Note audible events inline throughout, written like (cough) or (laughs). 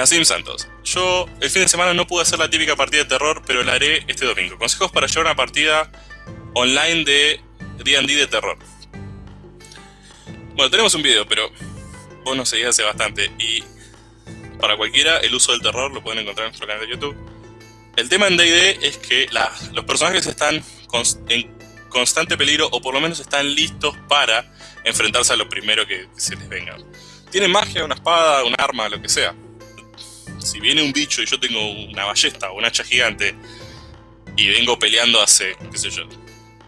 Nassim Santos. Yo el fin de semana no pude hacer la típica partida de terror, pero la haré este domingo. Consejos para llevar una partida online de D&D de terror. Bueno, tenemos un video, pero vos nos seguís hace bastante. Y para cualquiera, el uso del terror lo pueden encontrar en nuestro canal de YouTube. El tema en D&D es que los personajes están en constante peligro, o por lo menos están listos para enfrentarse a lo primero que se les venga. Tienen magia, una espada, un arma, lo que sea si viene un bicho y yo tengo una ballesta o un hacha gigante y vengo peleando hace, qué sé yo,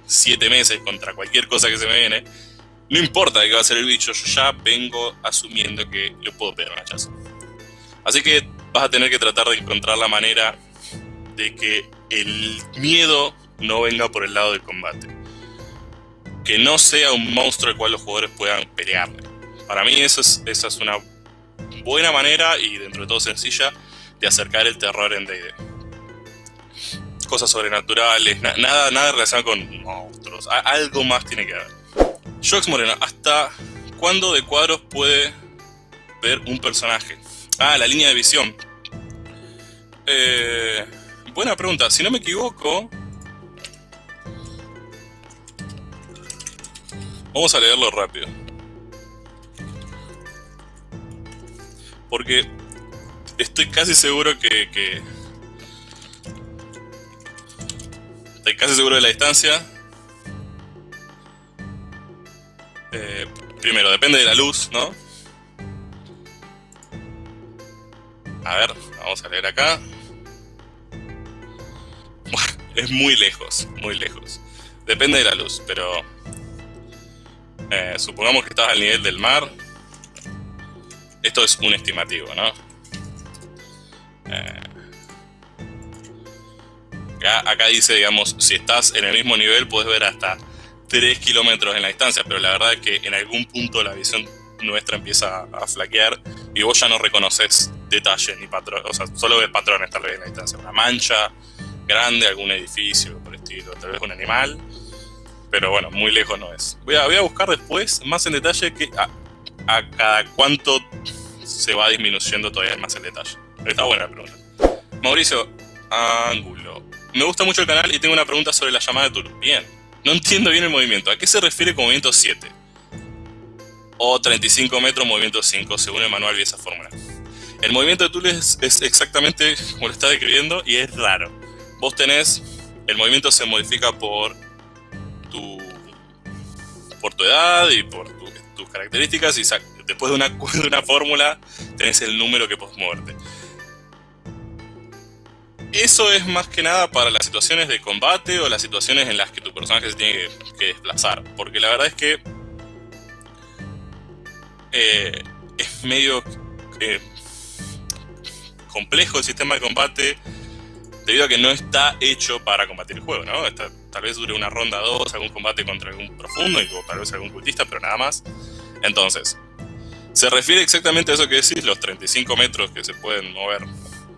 siete meses contra cualquier cosa que se me viene, no importa de qué va a ser el bicho, yo ya vengo asumiendo que le puedo pegar un hachazo. Así que vas a tener que tratar de encontrar la manera de que el miedo no venga por el lado del combate. Que no sea un monstruo al cual los jugadores puedan pelearle. Para mí eso es, esa es una buena manera y dentro de todo sencilla de acercar el terror en D&D. Cosas sobrenaturales, nada, nada relacionado con monstruos, algo más tiene que haber. Jox Moreno, ¿hasta cuándo de cuadros puede ver un personaje? Ah, la línea de visión. Eh, buena pregunta, si no me equivoco... Vamos a leerlo rápido. Porque estoy casi seguro que, Estoy casi seguro de la distancia. Eh, primero, depende de la luz, ¿no? A ver, vamos a leer acá. (laughs) es muy lejos, muy lejos. Depende de la luz, pero... Eh, supongamos que estás al nivel del mar. Esto es un estimativo, ¿no? Eh, acá, dice, digamos, si estás en el mismo nivel puedes ver hasta 3 kilómetros en la distancia, pero la verdad es que en algún punto la visión nuestra empieza a flaquear y vos ya no reconoces detalles ni patrones, o sea, solo ves patrones tal vez en la distancia, una mancha grande, algún edificio por estilo, tal vez un animal, pero bueno, muy lejos no es. Voy a, voy a buscar después más en detalle que a cada cuánto se va disminuyendo todavía más el detalle. Está buena la pregunta. Mauricio Ángulo. Me gusta mucho el canal y tengo una pregunta sobre la llamada de Tulu. Bien. No entiendo bien el movimiento. ¿A qué se refiere con movimiento 7? O 35 metros, movimiento 5, según el manual y esa fórmula. El movimiento de Tulu es, es exactamente como lo está describiendo y es raro. Vos tenés... El movimiento se modifica por tu... Por tu edad y por tus características y después de una, (laughs) de una fórmula tenés el número que podés moverte. Eso es más que nada para las situaciones de combate o las situaciones en las que tu personaje se tiene que, desplazar. Porque la verdad es que eh, es medio eh, complejo el sistema de combate debido a que no está hecho para combatir el juego, ¿no? tal vez dure una ronda 2, algún combate contra algún profundo o tal vez algún cultista, pero nada más. Entonces, se refiere exactamente a eso que decís, los 35 metros que se pueden mover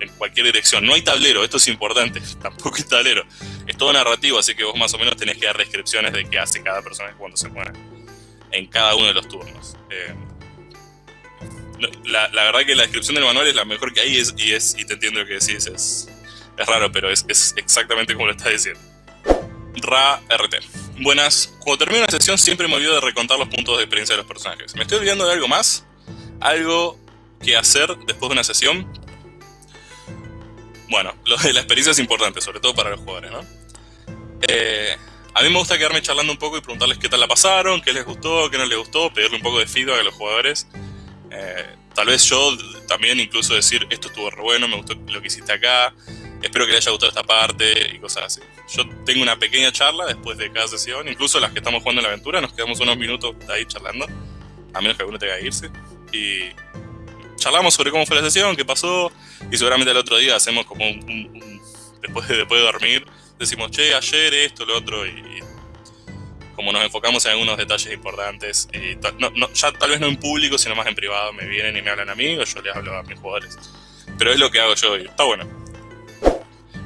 en cualquier dirección. No hay tablero, esto es importante, (laughs) tampoco hay tablero. Es todo narrativo, así que vos más o menos tenés que dar descripciones de qué hace cada personaje cuando se mueve en cada uno de los turnos. Eh, la, verdad que la descripción del manual es la mejor que hay y, es, y te entiendo lo que decís, es, es raro, pero es, es exactamente como lo estás diciendo. Ra RT. Buenas, cuando termino una sesión siempre me olvido de recontar los puntos de experiencia de los personajes. ¿Me estoy olvidando de algo más? ¿Algo que hacer después de una sesión? Bueno, lo de la experiencia es importante, sobre todo para los jugadores, ¿no? Eh, a mí me gusta quedarme charlando un poco y preguntarles qué tal la pasaron, qué les gustó, qué no les gustó, pedirle un poco de feedback a los jugadores. Eh, tal vez yo también incluso decir, esto estuvo re bueno, me gustó lo que hiciste acá, espero que le haya gustado esta parte y cosas así. Yo tengo una pequeña charla después de cada sesión, incluso las que estamos jugando en la aventura, nos quedamos unos minutos ahí charlando, a menos que alguno tenga que irse. Y charlamos sobre cómo fue la sesión, qué pasó, y seguramente el otro día hacemos como un, después, de, después de dormir, decimos, che, ayer esto, lo otro, y, como nos enfocamos en algunos detalles importantes, y ya tal vez no en público, sino más en privado, me vienen y me hablan a mí, o yo les hablo a mis jugadores. Pero es lo que hago yo y está bueno.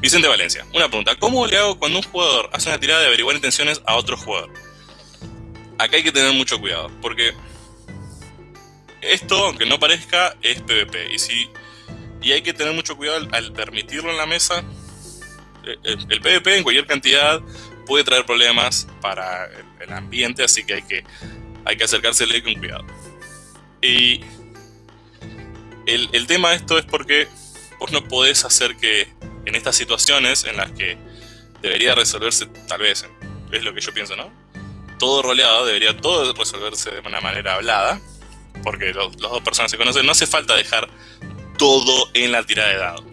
Vicente Valencia, una pregunta. ¿Cómo le hago cuando un jugador hace una tirada de averiguar intenciones a otro jugador? Acá hay que tener mucho cuidado, porque esto, aunque no parezca, es PvP. Y si Y hay que tener mucho cuidado al, permitirlo en la mesa. Eh, el, PvP en cualquier cantidad puede traer problemas para el, ambiente, así que hay que, hay que acercársele con cuidado. Y el, el tema de esto es porque vos no podés hacer que en estas situaciones en las que debería resolverse, tal vez, es lo que yo pienso, ¿no? Todo roleado, debería todo resolverse de una manera hablada, porque los, dos personas se conocen, no hace falta dejar todo en la tirada de dado.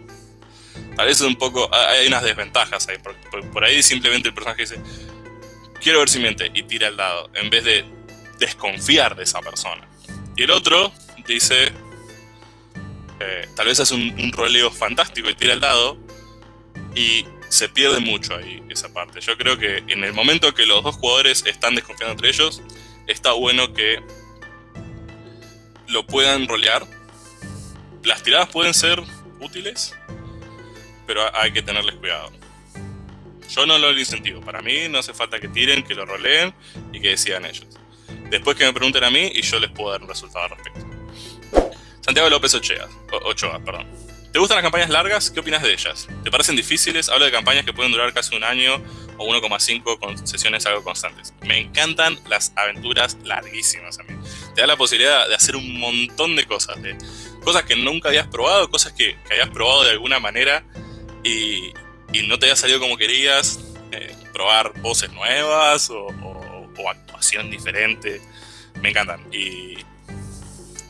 Tal vez es un poco, hay unas desventajas ahí, por, por ahí simplemente el personaje dice, quiero ver si miente, y tira el dado, en vez de desconfiar de esa persona. Y el otro dice, eh, tal vez hace un, roleo fantástico y tira el dado y se pierde mucho ahí esa parte. Yo creo que en el momento que los dos jugadores están desconfiando entre ellos, está bueno que lo puedan rolear. Las tiradas pueden ser útiles, pero hay que tenerles cuidado. Yo no lo incentivo. Para mí no hace falta que tiren, que lo roleen y que decidan ellos. Después que me pregunten a mí y yo les puedo dar un resultado al respecto. Santiago López Ochoa, Ochoa perdón. ¿Te gustan las campañas largas? ¿Qué opinas de ellas? ¿Te parecen difíciles? Hablo de campañas que pueden durar casi un año o 1,5 con sesiones algo constantes. Me encantan las aventuras larguísimas a mí. Te da la posibilidad de hacer un montón de cosas. De cosas que nunca habías probado, cosas que, hayas probado de alguna manera y, no te haya salido como querías. Eh, probar voces nuevas o, actuación diferente. Me encantan.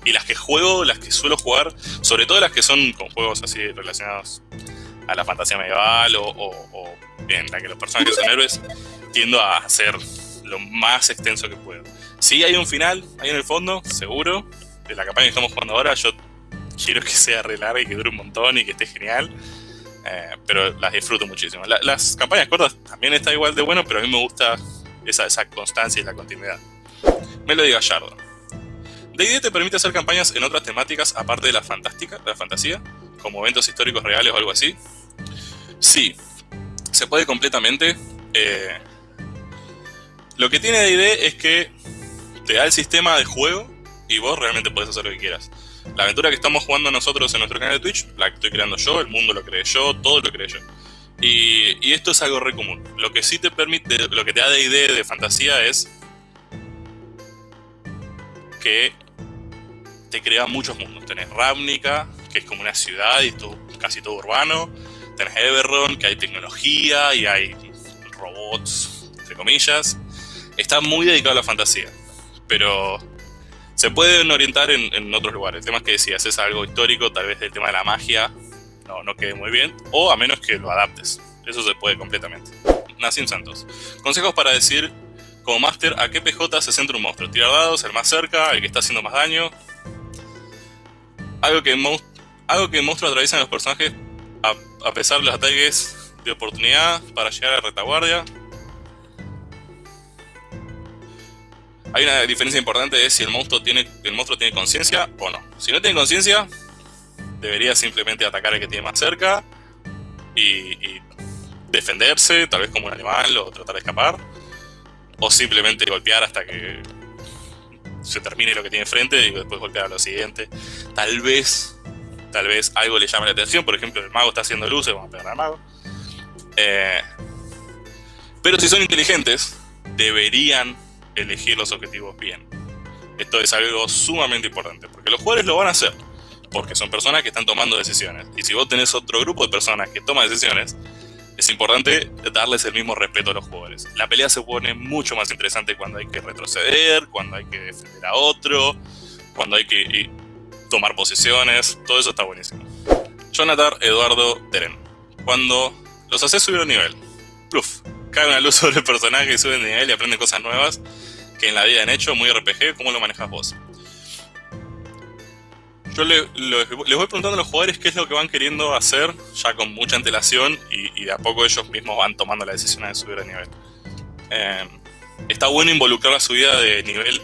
Y las que juego, las que suelo jugar, sobre todo las que son con juegos así relacionados a la fantasía medieval o, en la que los personajes son héroes, tiendo a hacer lo más extenso que puedo. Sí hay un final ahí en el fondo, seguro, de la campaña que estamos jugando ahora, yo quiero que sea re larga y que dure un montón y que esté genial, eh, pero las disfruto muchísimo. las campañas cortas también está igual de bueno, pero a mí me gusta esa, esa constancia y la continuidad. Me lo diga Gallardo. D&D te permite hacer campañas en otras temáticas aparte de la fantástica, de la fantasía, como eventos históricos reales o algo así. Sí, se puede completamente. Eh, lo que tiene D&D es que te da el sistema de juego y vos realmente puedes hacer lo que quieras. La aventura que estamos jugando nosotros en nuestro canal de Twitch, la estoy creando yo, el mundo lo creé yo, todo lo creé yo. Y, esto es algo re común. Lo que sí te permite, lo que te da D&D de fantasía es que te crea muchos mundos. Tenés Ravnica, que es como una ciudad y todo, casi todo urbano. Tenés Eberron, que hay tecnología y hay robots, entre comillas. Está muy dedicado a la fantasía, pero se pueden orientar en, otros lugares. El tema es que si haces algo histórico, tal vez el tema de la magia no, no quede muy bien, o a menos que lo adaptes. Eso se puede completamente. Nacim Santos. Consejos para decir como máster a qué PJ se centra un monstruo. Tirar dados, el más cerca, el que está haciendo más daño, algo que, algo que monstruos atraviesan los personajes a, pesar de los ataques de oportunidad para llegar a retaguardia. Hay una diferencia importante de si el monstruo tiene el monstruo tiene conciencia o no. Si no tiene conciencia, debería simplemente atacar al que tiene más cerca y, y, defenderse, tal vez como un animal o tratar de escapar. O simplemente golpear hasta que se termine lo que tiene enfrente y después golpear a lo siguiente. Tal vez, tal vez algo le llame la atención, por ejemplo, el mago está haciendo luces, vamos a pegar al mago. Eh, pero si son inteligentes, deberían elegir los objetivos bien. Esto es algo sumamente importante, porque los jugadores lo van a hacer, porque son personas que están tomando decisiones. Y si vos tenés otro grupo de personas que toman decisiones, es importante darles el mismo respeto a los jugadores. La pelea se pone mucho más interesante cuando hay que retroceder, cuando hay que defender a otro, cuando hay que tomar posiciones, todo eso está buenísimo. Jonathan Eduardo Teren. Cuando los haces subir un nivel, pluf, cae una luz sobre el personaje, suben de nivel y aprenden cosas nuevas que en la vida han hecho, muy RPG, ¿cómo lo manejas vos? Yo les voy preguntando a los jugadores qué es lo que van queriendo hacer, ya con mucha antelación, y, de a poco ellos mismos van tomando la decisión de subir de nivel. Eh, está bueno involucrar la subida de nivel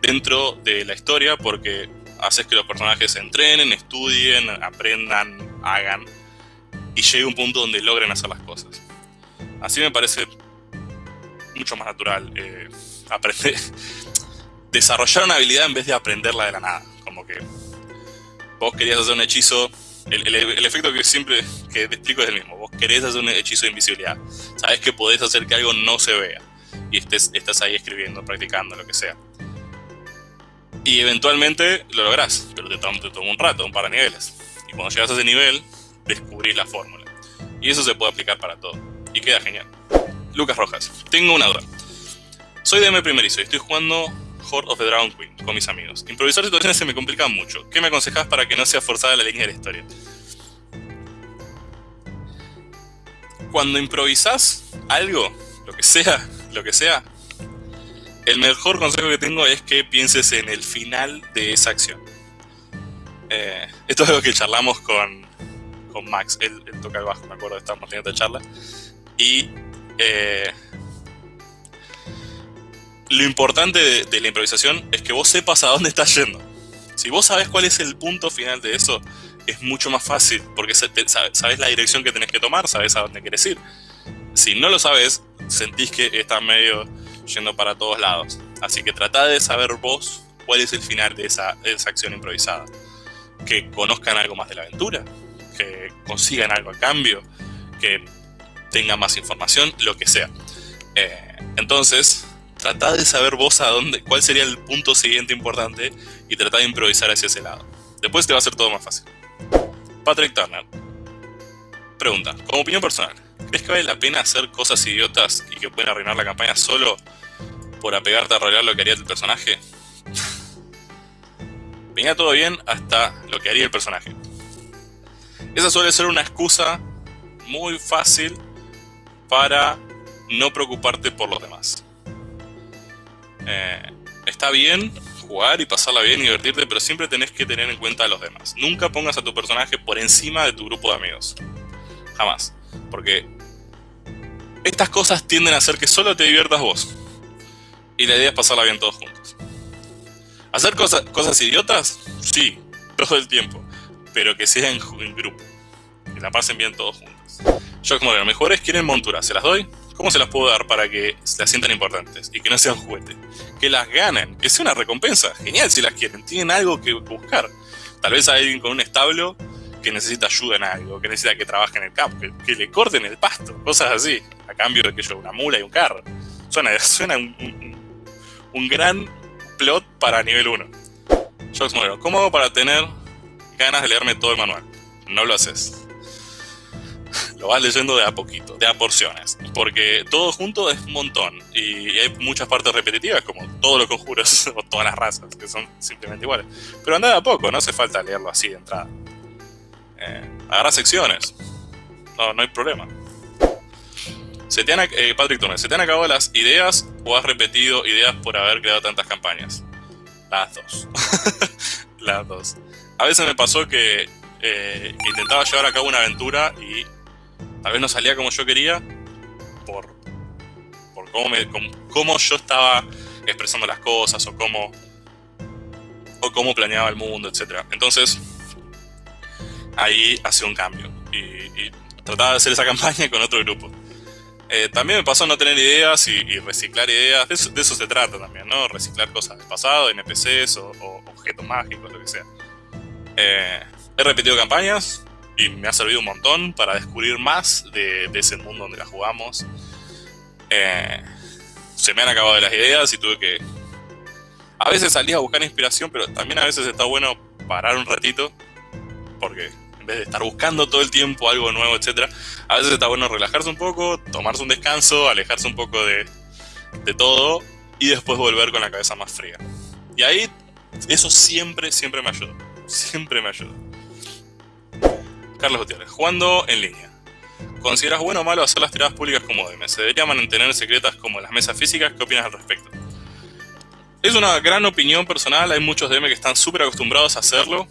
dentro de la historia porque haces que los personajes se entrenen, estudien, aprendan, hagan, y llegue un punto donde logren hacer las cosas. Así me parece mucho más natural eh, (laughs) desarrollar una habilidad en vez de aprenderla de la nada. Como que vos querías hacer un hechizo el, efecto que siempre que te explico es el mismo. Vos querés hacer un hechizo de invisibilidad. Sabes que podés hacer que algo no se vea. Y estés, estás ahí escribiendo, practicando, lo que sea. Y eventualmente lo lográs, pero te toma, un rato, un par de niveles. Y cuando llegas a ese nivel, descubrís la fórmula. Y eso se puede aplicar para todo. Y queda genial. Lucas Rojas, tengo una duda. Soy DM primerizo y estoy jugando Horde of the Dragon Queen con mis amigos. Improvisar situaciones se me complica mucho. ¿Qué me aconsejas para que no sea forzada la línea de la historia? Cuando improvisás algo, lo que sea, lo que sea, el mejor consejo que tengo es que pienses en el final de esa acción. Eh, esto es algo que charlamos con, con Max, él, toca el bajo, me acuerdo, estábamos teniendo charla. Y eh, lo importante de, la improvisación es que vos sepas a dónde estás yendo. Si vos sabes cuál es el punto final de eso, es mucho más fácil, porque sabes la dirección que tenés que tomar, sabes a dónde quieres ir. Si no lo sabes, sentís que estás medio yendo para todos lados. Así que tratá de saber vos cuál es el final de esa, de esa acción improvisada. Que conozcan algo más de la aventura, que consigan algo a cambio, que tengan más información, lo que sea. Eh, entonces, tratá de saber vos a dónde, cuál sería el punto siguiente importante y tratá de improvisar hacia ese lado. Después te va a ser todo más fácil. Patrick Turner. Pregunta, como opinión personal, ¿crees que vale la pena hacer cosas idiotas y que pueden arruinar la campaña solo por apegarte a arreglar lo que haría el personaje? (laughs) Venía todo bien hasta lo que haría el personaje. Esa suele ser una excusa muy fácil para no preocuparte por los demás. Eh, está bien jugar y pasarla bien y divertirte, pero siempre tenés que tener en cuenta a los demás. Nunca pongas a tu personaje por encima de tu grupo de amigos. Jamás. Porque estas cosas tienden a hacer que solo te diviertas vos. Y la idea es pasarla bien todos juntos. ¿Hacer cosas, cosas idiotas? Sí, todo el tiempo. Pero que sea en, grupo. Que la pasen bien todos juntos. Yo como los mejores quieren monturas, ¿se las doy? ¿Cómo se las puedo dar para que se las sientan importantes y que no sean juguete? Que las ganen, que sea una recompensa. Genial si las quieren, tienen algo que buscar. Tal vez hay alguien con un establo que necesita ayuda en algo, que necesita que trabaje en el campo, que, le corten el pasto, cosas así, a cambio de que yo una mula y un carro. Suena, (laughs) suena un, gran plot para nivel 1. Jox Modelo, ¿cómo hago para tener ganas de leerme todo el manual? No lo haces lo vas leyendo de a poquito, de a porciones, porque todo junto es un montón y hay muchas partes repetitivas, como todos los conjuros (laughs) o todas las razas, que son simplemente iguales. Pero anda de a poco, no hace falta leerlo así de entrada. Eh, agarra secciones, no, no hay problema. Eh, Patrick Turner, ¿se te han acabado las ideas o has repetido ideas por haber creado tantas campañas? Las dos. (laughs) las dos. A veces me pasó que eh, intentaba llevar a cabo una aventura y tal vez no salía como yo quería por, por cómo, me, cómo, yo estaba expresando las cosas o cómo, o cómo planeaba el mundo, etc. Entonces, ahí hacía un cambio y, trataba de hacer esa (laughs) campaña con otro grupo. Eh, también me pasó no tener ideas y, reciclar ideas, de eso, se trata también, ¿no? Reciclar cosas del pasado, NPCs o, o objetos mágicos, lo que sea. Eh, he repetido campañas, y me ha servido un montón para descubrir más de, ese mundo donde la jugamos. Eh, se me han acabado las ideas y tuve que... A veces salía a buscar inspiración, pero también a veces está bueno parar un ratito, porque en vez de estar buscando todo el tiempo algo nuevo, etc., a veces está bueno relajarse un poco, tomarse un descanso, alejarse un poco de, de todo y después volver con la cabeza más fría. Y ahí eso siempre, siempre me ayuda. Siempre me ayuda. Carlos Gutiérrez, jugando en línea. ¿Consideras bueno o malo hacer las tiradas públicas como DM? ¿Se debería mantener secretas como las mesas físicas? ¿Qué opinas al respecto? Es una gran opinión personal, hay muchos DM que están súper acostumbrados a hacerlo.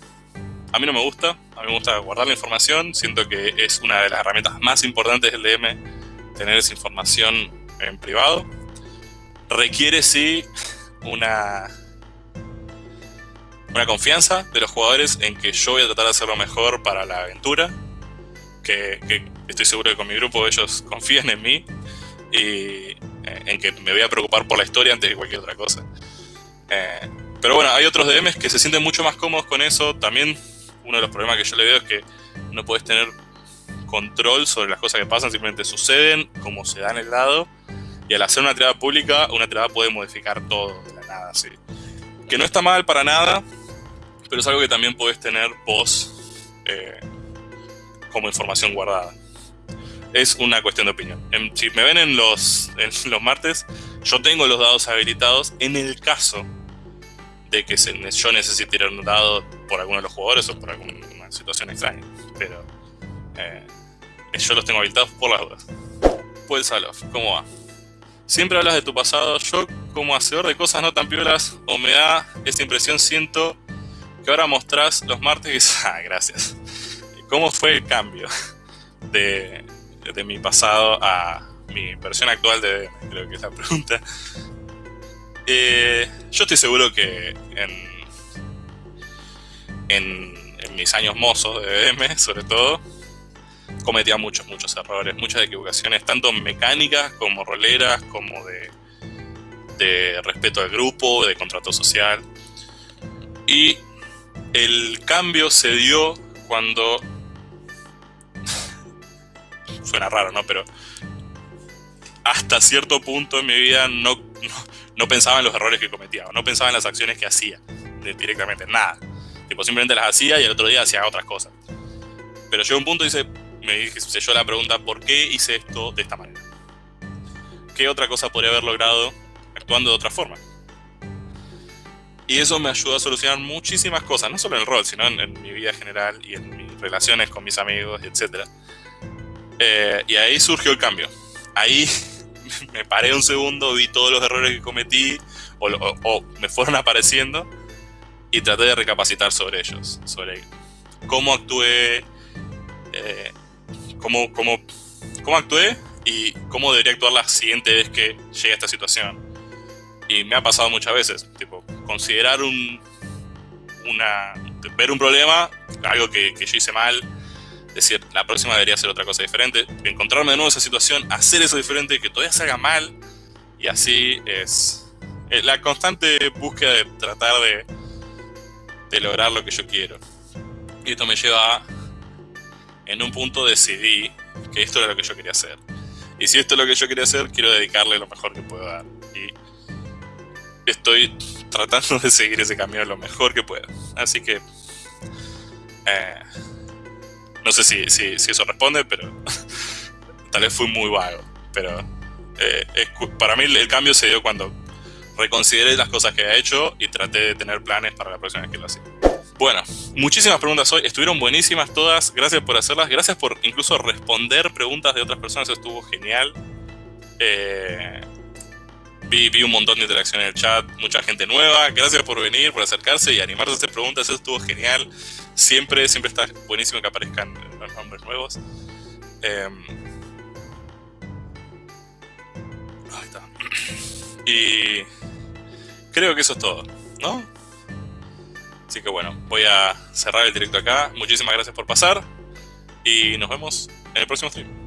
A mí no me gusta, a mí me gusta guardar la información, siento que es una de las herramientas más importantes del DM, tener esa información en privado. Requiere sí una una confianza de los jugadores en que yo voy a tratar de hacerlo mejor para la aventura, que, estoy seguro que con mi grupo ellos confían en mí y eh, en que me voy a preocupar por la historia antes de cualquier otra cosa. Eh, pero bueno, hay otros DMs que se sienten mucho más cómodos con eso, también uno de los problemas que yo le veo es que no puedes tener control sobre las cosas que pasan, simplemente suceden como se da en el lado. Y al hacer una tirada pública, una tirada puede modificar todo de la nada, sí. Que no está mal para nada, pero es algo que también puedes tener vos eh, como información guardada. Es una cuestión de opinión. si me ven en los, en los martes, yo tengo los dados habilitados en el caso de que yo necesite tirar un dado por alguno de los jugadores o por alguna situación extraña. Pero eh, yo los tengo habilitados por las dudas. Pues Salof, ¿cómo va? Siempre hablas de tu pasado. Yo, como hacedor de cosas no tan piolas, o me da esa impresión, siento que ahora mostrás los martes y (laughs) ah, gracias. ¿Cómo fue el cambio de, de mi pasado a mi versión actual de Creo que es la pregunta. Eh, yo estoy seguro que en, en, en mis años mozos de DM, sobre todo, cometía muchos, muchos errores, muchas equivocaciones, tanto mecánicas como roleras, como de, de respeto al grupo, de contrato social. Y el cambio se dio cuando... (laughs) Suena raro, ¿no? Pero hasta cierto punto en mi vida no, no, pensaba en los errores que cometía, no pensaba en las acciones que hacía directamente, nada. Tipo, simplemente las hacía y el otro día hacía otras cosas. Pero llegó un punto y dice, me hice yo la pregunta, ¿por qué hice esto de esta manera? ¿Qué otra cosa podría haber logrado actuando de otra forma? Y eso me ayudó a solucionar muchísimas cosas, no solo en el rol, sino en, mi vida general y en mis relaciones con mis amigos, etc. Eh, y ahí surgió el cambio. Ahí (laughs) me paré un segundo, vi todos los errores que cometí o, me fueron apareciendo y traté de recapacitar sobre ellos, sobre cómo actué, eh, cómo, cómo, cómo actué y cómo debería actuar la siguiente vez que llegue a esta situación. Y me ha pasado muchas veces, tipo, considerar un, una, ver un problema, algo que, yo hice mal, decir, la próxima debería hacer otra cosa diferente, encontrarme de nuevo en esa situación, hacer eso diferente, que todavía se haga mal, y así es la constante búsqueda de tratar de, de lograr lo que yo quiero. Y esto me lleva a en un punto decidí que esto era lo que yo quería hacer. Y si esto es lo que yo quería hacer, quiero dedicarle lo mejor que puedo dar. Estoy tratando de seguir ese camino lo mejor que puedo. Así que... Eh, no sé si, si, eso responde, pero (laughs) tal vez fui muy vago. Pero eh, para mí el cambio se dio cuando reconsideré las cosas que he hecho y traté de tener planes para la próxima vez que lo hacía. Bueno, muchísimas preguntas hoy, estuvieron buenísimas todas, gracias por hacerlas, gracias por incluso responder preguntas de otras personas, estuvo genial. Eh, vi, un montón de interacción en el chat, mucha gente nueva, gracias por venir, por acercarse y animarse a hacer preguntas, eso estuvo genial. Siempre, siempre está buenísimo que aparezcan los nombres nuevos. Em, ahí está. (clears throat) Y creo que eso es todo, ¿no? Así que bueno, voy a cerrar el directo acá. Muchísimas gracias por pasar y nos vemos en el próximo stream.